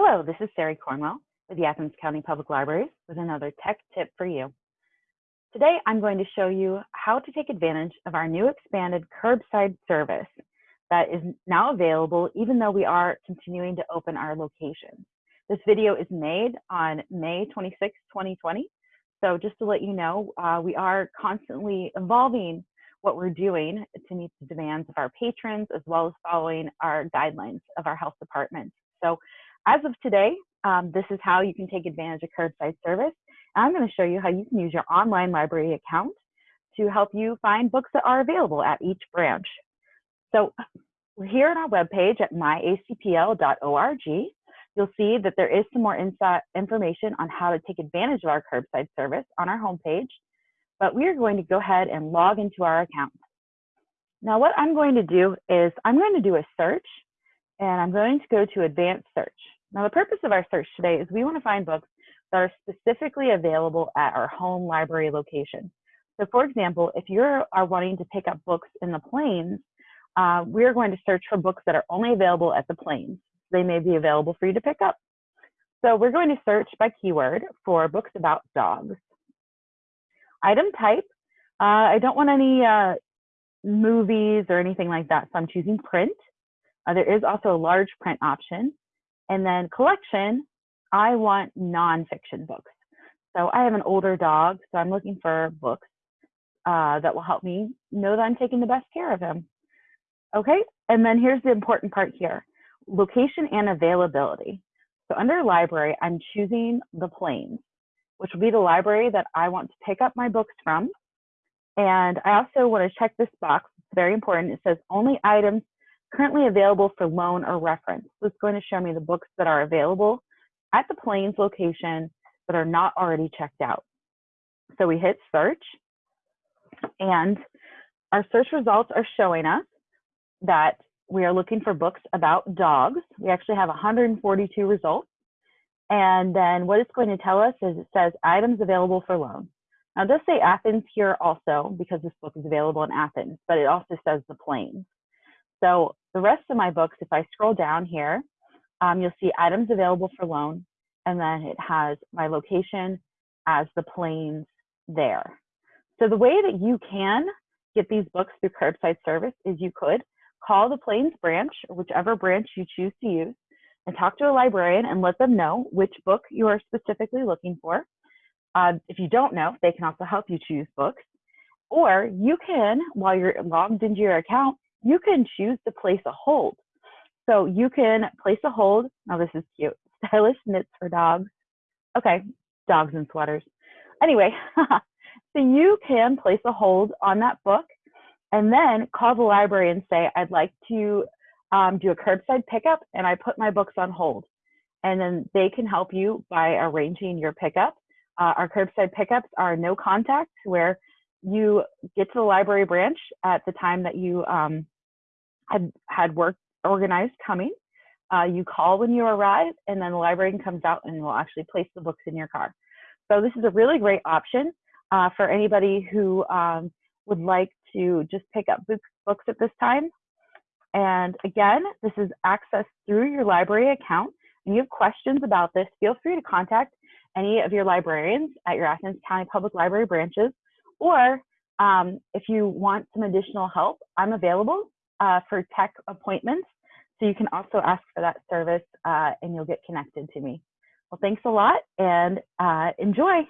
Hello, this is Sari Cornwell with the Athens County Public Libraries with another tech tip for you. Today, I'm going to show you how to take advantage of our new expanded curbside service that is now available even though we are continuing to open our locations. This video is made on May 26, 2020. So just to let you know, uh, we are constantly evolving what we're doing to meet the demands of our patrons as well as following our guidelines of our health department. So as of today, um, this is how you can take advantage of curbside service. And I'm going to show you how you can use your online library account to help you find books that are available at each branch. So we're here on our webpage at myacpl.org. You'll see that there is some more insight information on how to take advantage of our curbside service on our homepage. But we are going to go ahead and log into our account. Now what I'm going to do is I'm going to do a search and I'm going to go to advanced search. Now, the purpose of our search today is we want to find books that are specifically available at our home library location. So for example, if you are wanting to pick up books in the plains, uh, we're going to search for books that are only available at the plains. They may be available for you to pick up. So we're going to search by keyword for books about dogs. Item type, uh, I don't want any uh, movies or anything like that, so I'm choosing print. Uh, there is also a large print option. And then collection, I want nonfiction books. So I have an older dog, so I'm looking for books uh, that will help me know that I'm taking the best care of him. Okay, and then here's the important part here, location and availability. So under library, I'm choosing the plains, which will be the library that I want to pick up my books from. And I also want to check this box, it's very important. It says only items currently available for loan or reference. So it's going to show me the books that are available at the Plains location that are not already checked out. So we hit search and our search results are showing us that we are looking for books about dogs. We actually have 142 results. And then what it's going to tell us is it says items available for loan. Now it does say Athens here also because this book is available in Athens, but it also says the Plains. So the rest of my books, if I scroll down here, um, you'll see items available for loan, and then it has my location as the plains there. So the way that you can get these books through curbside service is you could call the Plains branch, whichever branch you choose to use, and talk to a librarian and let them know which book you are specifically looking for. Uh, if you don't know, they can also help you choose books. Or you can, while you're logged into your account, you can choose to place a hold. So you can place a hold. Now this is cute. Stylish knits for dogs. Okay, dogs and sweaters. Anyway, so you can place a hold on that book and then call the library and say, I'd like to um, do a curbside pickup and I put my books on hold. And then they can help you by arranging your pickup. Uh, our curbside pickups are no contact where you get to the library branch at the time that you um, had had work organized coming. Uh, you call when you arrive, and then the librarian comes out and will actually place the books in your car. So this is a really great option uh, for anybody who um, would like to just pick up books, books at this time. And again, this is accessed through your library account. And you have questions about this, feel free to contact any of your librarians at your Athens County Public Library branches or um, if you want some additional help, I'm available uh, for tech appointments. So you can also ask for that service uh, and you'll get connected to me. Well, thanks a lot and uh, enjoy.